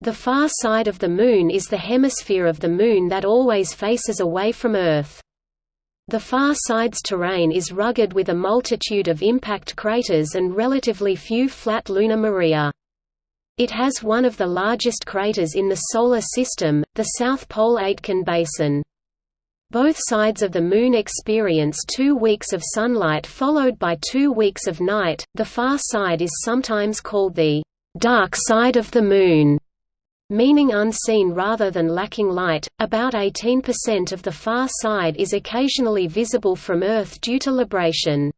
The far side of the Moon is the hemisphere of the Moon that always faces away from Earth. The far side's terrain is rugged with a multitude of impact craters and relatively few flat lunar maria. It has one of the largest craters in the Solar System, the South Pole Aitken Basin. Both sides of the Moon experience two weeks of sunlight followed by two weeks of night. The far side is sometimes called the dark side of the Moon meaning unseen rather than lacking light. About 18% of the far side is occasionally visible from Earth due to libration.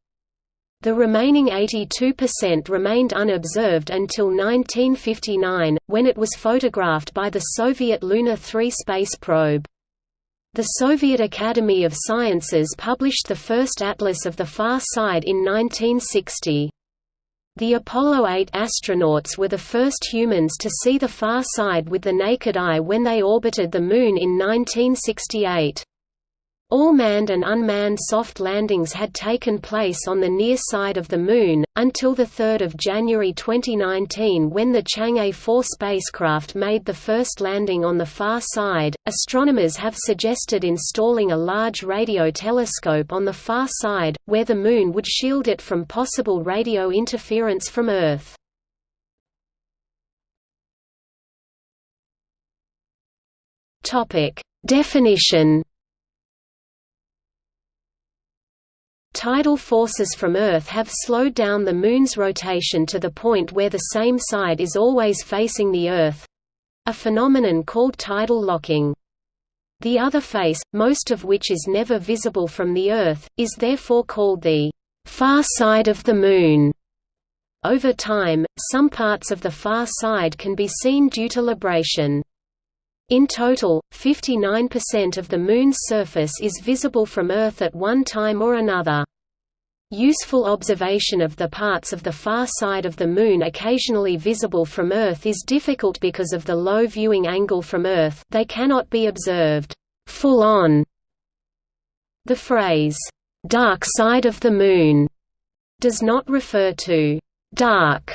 The remaining 82% remained unobserved until 1959, when it was photographed by the Soviet Luna 3 space probe. The Soviet Academy of Sciences published the first atlas of the far side in 1960. The Apollo 8 astronauts were the first humans to see the far side with the naked eye when they orbited the Moon in 1968. All manned and unmanned soft landings had taken place on the near side of the Moon, until 3 January 2019 when the Chang'e 4 spacecraft made the first landing on the far side. Astronomers have suggested installing a large radio telescope on the far side, where the Moon would shield it from possible radio interference from Earth. Definition Tidal forces from Earth have slowed down the Moon's rotation to the point where the same side is always facing the Earth—a phenomenon called tidal locking. The other face, most of which is never visible from the Earth, is therefore called the far side of the Moon. Over time, some parts of the far side can be seen due to libration. In total, 59% of the Moon's surface is visible from Earth at one time or another. Useful observation of the parts of the far side of the Moon occasionally visible from Earth is difficult because of the low viewing angle from Earth they cannot be observed full on. The phrase, "'dark side of the Moon' does not refer to "'dark'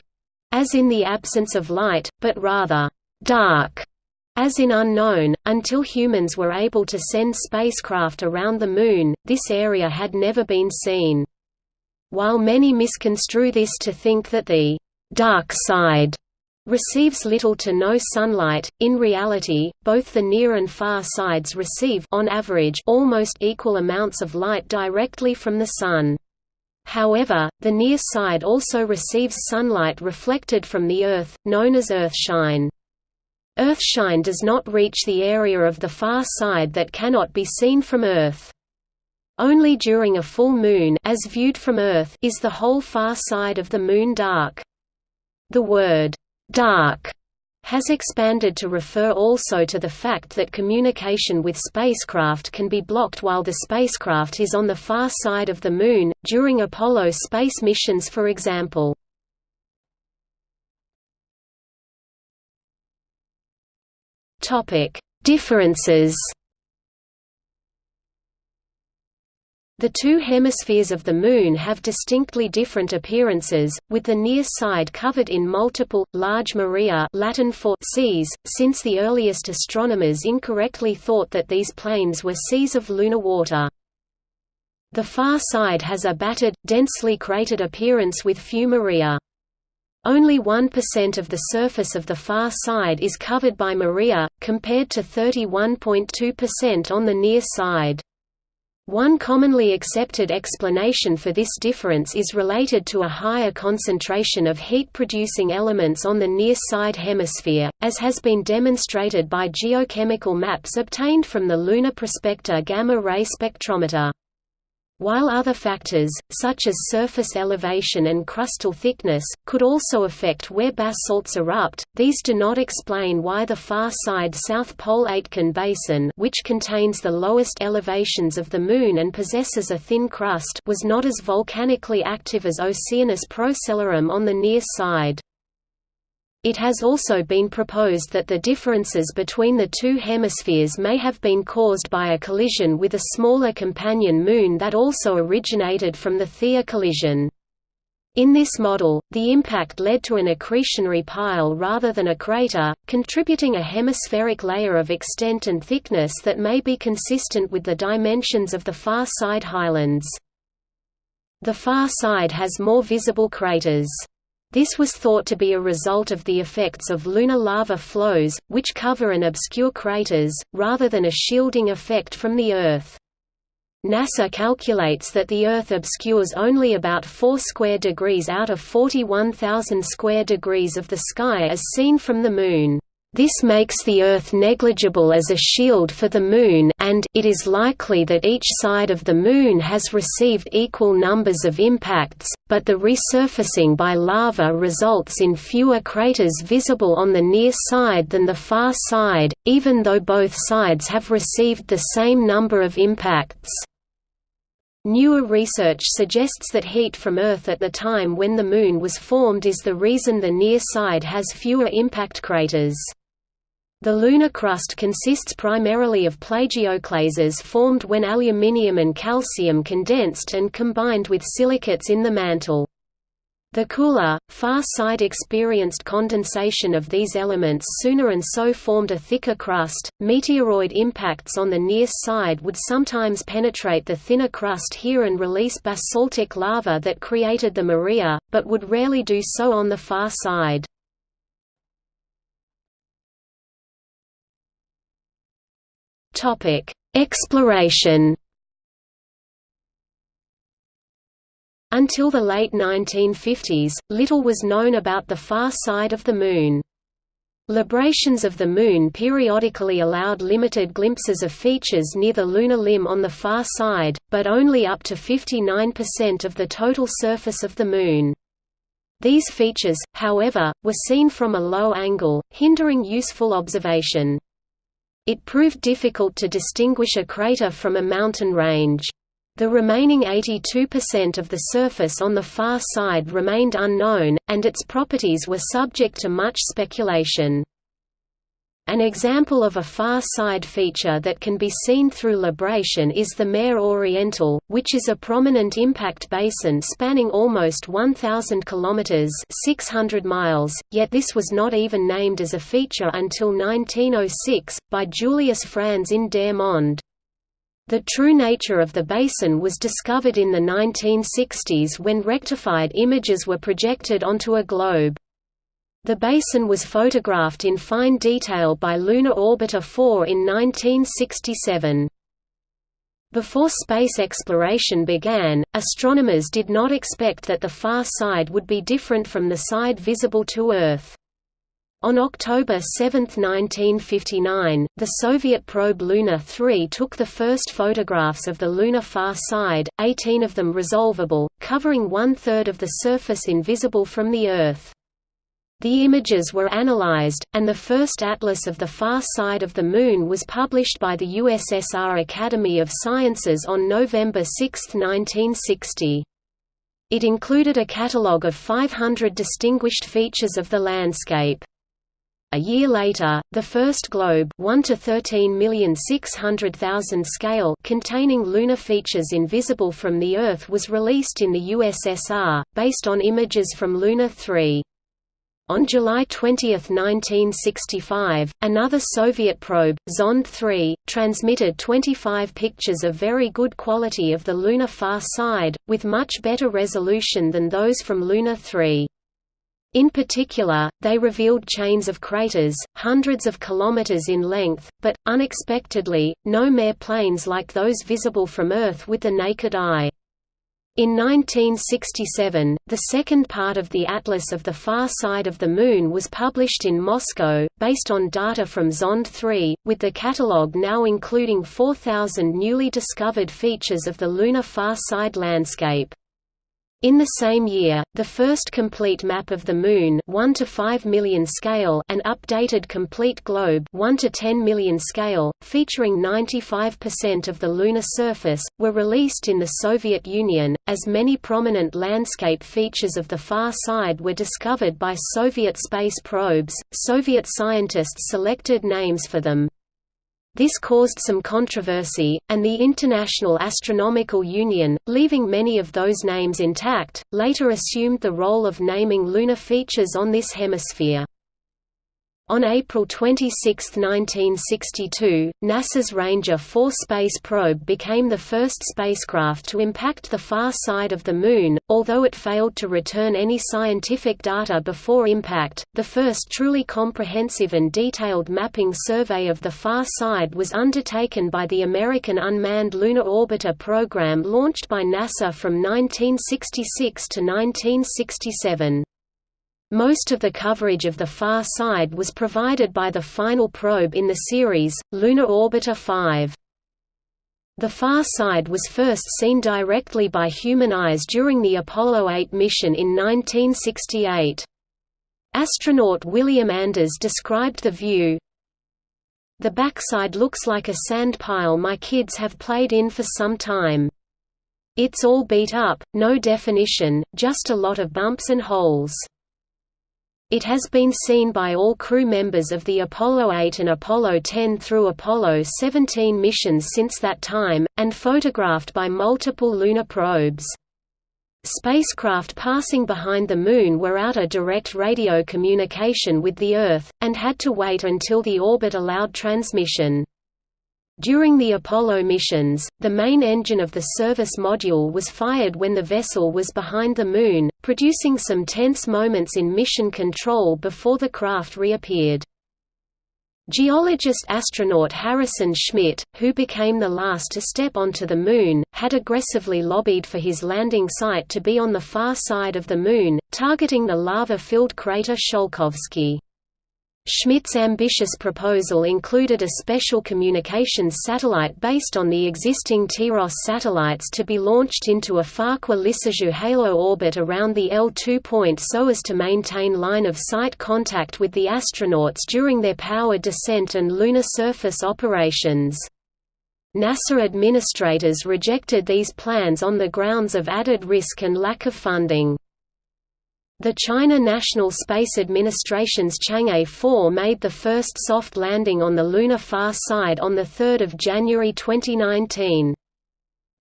as in the absence of light, but rather "'dark' As in unknown, until humans were able to send spacecraft around the Moon, this area had never been seen. While many misconstrue this to think that the «dark side» receives little to no sunlight, in reality, both the near and far sides receive on average almost equal amounts of light directly from the Sun. However, the near side also receives sunlight reflected from the Earth, known as Earthshine. Earthshine does not reach the area of the far side that cannot be seen from Earth. Only during a full moon as viewed from Earth is the whole far side of the Moon dark. The word, "'dark' has expanded to refer also to the fact that communication with spacecraft can be blocked while the spacecraft is on the far side of the Moon, during Apollo space missions for example. Topic: Differences. The two hemispheres of the Moon have distinctly different appearances, with the near side covered in multiple, large maria Latin for seas, since the earliest astronomers incorrectly thought that these plains were seas of lunar water. The far side has a battered, densely cratered appearance with few maria. Only 1% of the surface of the far side is covered by Maria, compared to 31.2% on the near side. One commonly accepted explanation for this difference is related to a higher concentration of heat-producing elements on the near-side hemisphere, as has been demonstrated by geochemical maps obtained from the Lunar Prospector Gamma-ray Spectrometer. While other factors, such as surface elevation and crustal thickness, could also affect where basalts erupt, these do not explain why the far side South Pole Aitken Basin which contains the lowest elevations of the Moon and possesses a thin crust was not as volcanically active as Oceanus Procellarum on the near side. It has also been proposed that the differences between the two hemispheres may have been caused by a collision with a smaller companion moon that also originated from the Theia collision. In this model, the impact led to an accretionary pile rather than a crater, contributing a hemispheric layer of extent and thickness that may be consistent with the dimensions of the far side highlands. The far side has more visible craters. This was thought to be a result of the effects of lunar lava flows, which cover and obscure craters, rather than a shielding effect from the Earth. NASA calculates that the Earth obscures only about 4 square degrees out of 41,000 square degrees of the sky as seen from the Moon. This makes the Earth negligible as a shield for the Moon and it is likely that each side of the Moon has received equal numbers of impacts, but the resurfacing by lava results in fewer craters visible on the near side than the far side, even though both sides have received the same number of impacts. Newer research suggests that heat from Earth at the time when the Moon was formed is the reason the near side has fewer impact craters. The lunar crust consists primarily of plagioclases formed when aluminium and calcium condensed and combined with silicates in the mantle. The cooler, far side experienced condensation of these elements sooner and so formed a thicker crust. Meteoroid impacts on the near side would sometimes penetrate the thinner crust here and release basaltic lava that created the Maria, but would rarely do so on the far side. Topic: Exploration Until the late 1950s, little was known about the far side of the Moon. Librations of the Moon periodically allowed limited glimpses of features near the lunar limb on the far side, but only up to 59% of the total surface of the Moon. These features, however, were seen from a low angle, hindering useful observation. It proved difficult to distinguish a crater from a mountain range. The remaining 82% of the surface on the far side remained unknown, and its properties were subject to much speculation. An example of a far side feature that can be seen through libration is the Mare Orientale, which is a prominent impact basin spanning almost 1,000 kilometers (600 miles). Yet this was not even named as a feature until 1906 by Julius Franz in Der Mond. The true nature of the basin was discovered in the 1960s when rectified images were projected onto a globe. The basin was photographed in fine detail by Lunar Orbiter 4 in 1967. Before space exploration began, astronomers did not expect that the far side would be different from the side visible to Earth. On October 7, 1959, the Soviet probe Luna 3 took the first photographs of the lunar far side, 18 of them resolvable, covering one-third of the surface invisible from the Earth. The images were analyzed, and the first atlas of the far side of the Moon was published by the USSR Academy of Sciences on November 6, 1960. It included a catalogue of 500 distinguished features of the landscape. A year later, the first globe 1 to 13,600,000 scale containing lunar features invisible from the Earth was released in the USSR, based on images from Luna 3. On July 20, 1965, another Soviet probe, Zond 3, transmitted 25 pictures of very good quality of the lunar far side, with much better resolution than those from Luna 3. In particular, they revealed chains of craters, hundreds of kilometers in length, but, unexpectedly, no mare plains like those visible from Earth with the naked eye. In 1967, the second part of the Atlas of the Far Side of the Moon was published in Moscow, based on data from Zond 3, with the catalogue now including 4,000 newly discovered features of the lunar far side landscape. In the same year, the first complete map of the Moon 1 to 5 million scale an updated complete globe 1 to 10 million scale, featuring 95% of the lunar surface, were released in the Soviet Union, as many prominent landscape features of the far side were discovered by Soviet space probes. Soviet scientists selected names for them. This caused some controversy, and the International Astronomical Union, leaving many of those names intact, later assumed the role of naming lunar features on this hemisphere. On April 26, 1962, NASA's Ranger 4 space probe became the first spacecraft to impact the far side of the Moon, although it failed to return any scientific data before impact. The first truly comprehensive and detailed mapping survey of the far side was undertaken by the American Unmanned Lunar Orbiter program launched by NASA from 1966 to 1967. Most of the coverage of the far side was provided by the final probe in the series, Lunar Orbiter 5. The far side was first seen directly by human eyes during the Apollo 8 mission in 1968. Astronaut William Anders described the view, The backside looks like a sand pile my kids have played in for some time. It's all beat up, no definition, just a lot of bumps and holes. It has been seen by all crew members of the Apollo 8 and Apollo 10 through Apollo 17 missions since that time, and photographed by multiple lunar probes. Spacecraft passing behind the Moon were out of direct radio communication with the Earth, and had to wait until the orbit allowed transmission. During the Apollo missions, the main engine of the service module was fired when the vessel was behind the Moon, producing some tense moments in mission control before the craft reappeared. Geologist-astronaut Harrison Schmitt, who became the last to step onto the Moon, had aggressively lobbied for his landing site to be on the far side of the Moon, targeting the lava-filled crater Tsiolkovsky. Schmitt's ambitious proposal included a special communications satellite based on the existing TIROS satellites to be launched into a Farquhar-Lissajous halo orbit around the L2 point so as to maintain line-of-sight contact with the astronauts during their power descent and lunar surface operations. NASA administrators rejected these plans on the grounds of added risk and lack of funding. The China National Space Administration's Chang'e 4 made the first soft landing on the lunar far side on 3 January 2019.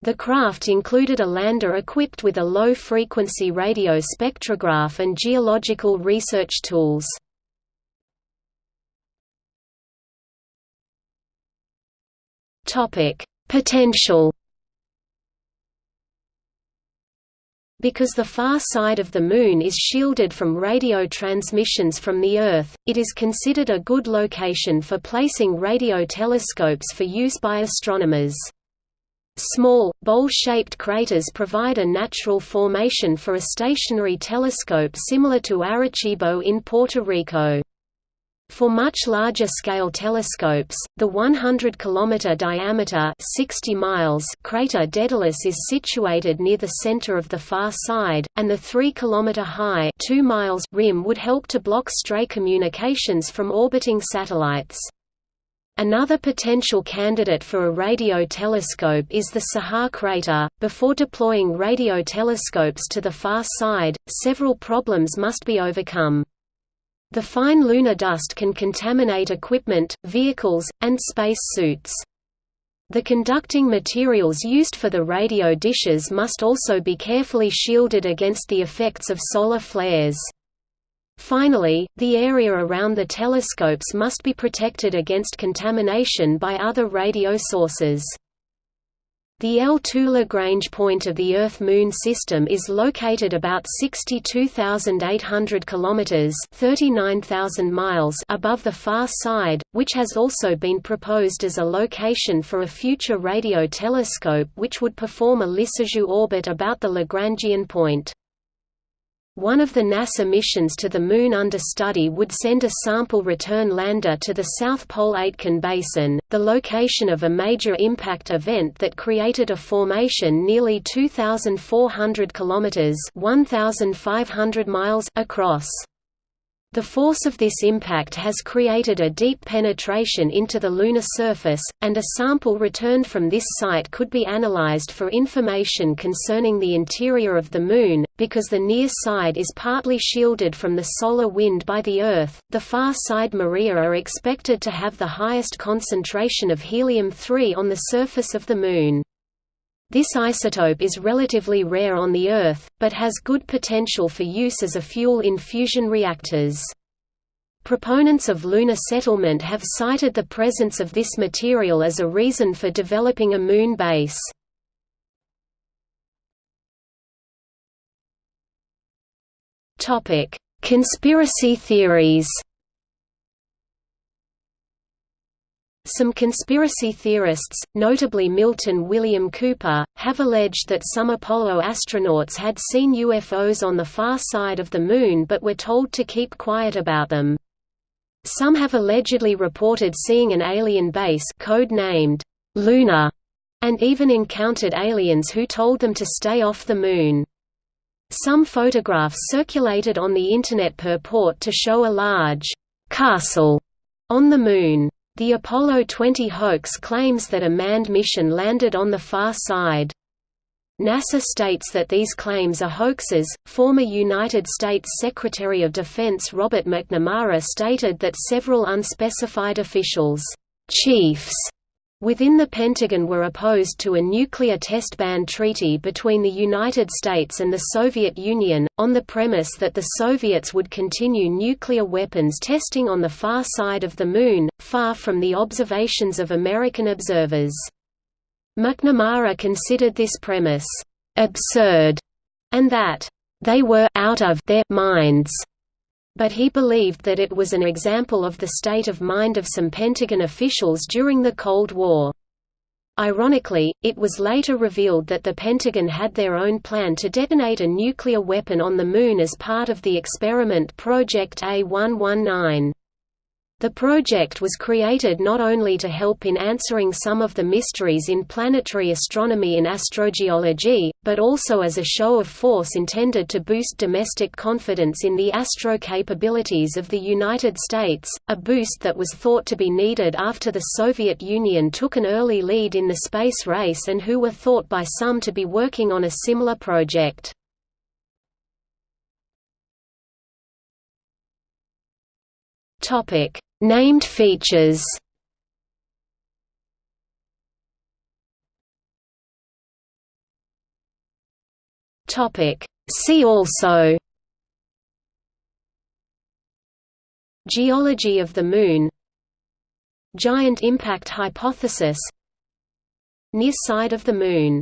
The craft included a lander equipped with a low-frequency radio spectrograph and geological research tools. Potential Because the far side of the Moon is shielded from radio transmissions from the Earth, it is considered a good location for placing radio telescopes for use by astronomers. Small, bowl-shaped craters provide a natural formation for a stationary telescope similar to Arecibo in Puerto Rico. For much larger scale telescopes, the 100 km diameter 60 miles crater Daedalus is situated near the center of the far side, and the 3 km high 2 miles rim would help to block stray communications from orbiting satellites. Another potential candidate for a radio telescope is the Saha crater. Before deploying radio telescopes to the far side, several problems must be overcome. The fine lunar dust can contaminate equipment, vehicles, and space suits. The conducting materials used for the radio dishes must also be carefully shielded against the effects of solar flares. Finally, the area around the telescopes must be protected against contamination by other radio sources. The L2 Lagrange point of the Earth-Moon system is located about 62,800 kilometers (39,000 miles) above the far side, which has also been proposed as a location for a future radio telescope which would perform a Lissajous orbit about the Lagrangian point. One of the NASA missions to the Moon under study would send a sample return lander to the South Pole Aitken Basin, the location of a major impact event that created a formation nearly 2,400 kilometers (1,500 miles) across. The force of this impact has created a deep penetration into the lunar surface, and a sample returned from this site could be analyzed for information concerning the interior of the Moon. Because the near side is partly shielded from the solar wind by the Earth, the far side Maria are expected to have the highest concentration of helium-3 on the surface of the Moon. This isotope is relatively rare on the Earth, but has good potential for use as a fuel in fusion reactors. Proponents of lunar settlement have cited the presence of this material as a reason for developing a moon base. Conspiracy theories Some conspiracy theorists, notably Milton William Cooper, have alleged that some Apollo astronauts had seen UFOs on the far side of the Moon but were told to keep quiet about them. Some have allegedly reported seeing an alien base code-named Luna, and even encountered aliens who told them to stay off the Moon. Some photographs circulated on the Internet purport to show a large castle on the Moon. The Apollo 20 hoax claims that a manned mission landed on the far side. NASA states that these claims are hoaxes. Former United States Secretary of Defense Robert McNamara stated that several unspecified officials, chiefs, within the Pentagon were opposed to a nuclear test ban treaty between the United States and the Soviet Union, on the premise that the Soviets would continue nuclear weapons testing on the far side of the Moon, far from the observations of American observers. McNamara considered this premise absurd and that they were out of their minds but he believed that it was an example of the state of mind of some Pentagon officials during the Cold War. Ironically, it was later revealed that the Pentagon had their own plan to detonate a nuclear weapon on the Moon as part of the experiment Project A119. The project was created not only to help in answering some of the mysteries in planetary astronomy and astrogeology, but also as a show of force intended to boost domestic confidence in the astro capabilities of the United States, a boost that was thought to be needed after the Soviet Union took an early lead in the space race and who were thought by some to be working on a similar project. Topic: Named features. Topic: See also. Geology of the Moon Giant impact hypothesis Near side of the Moon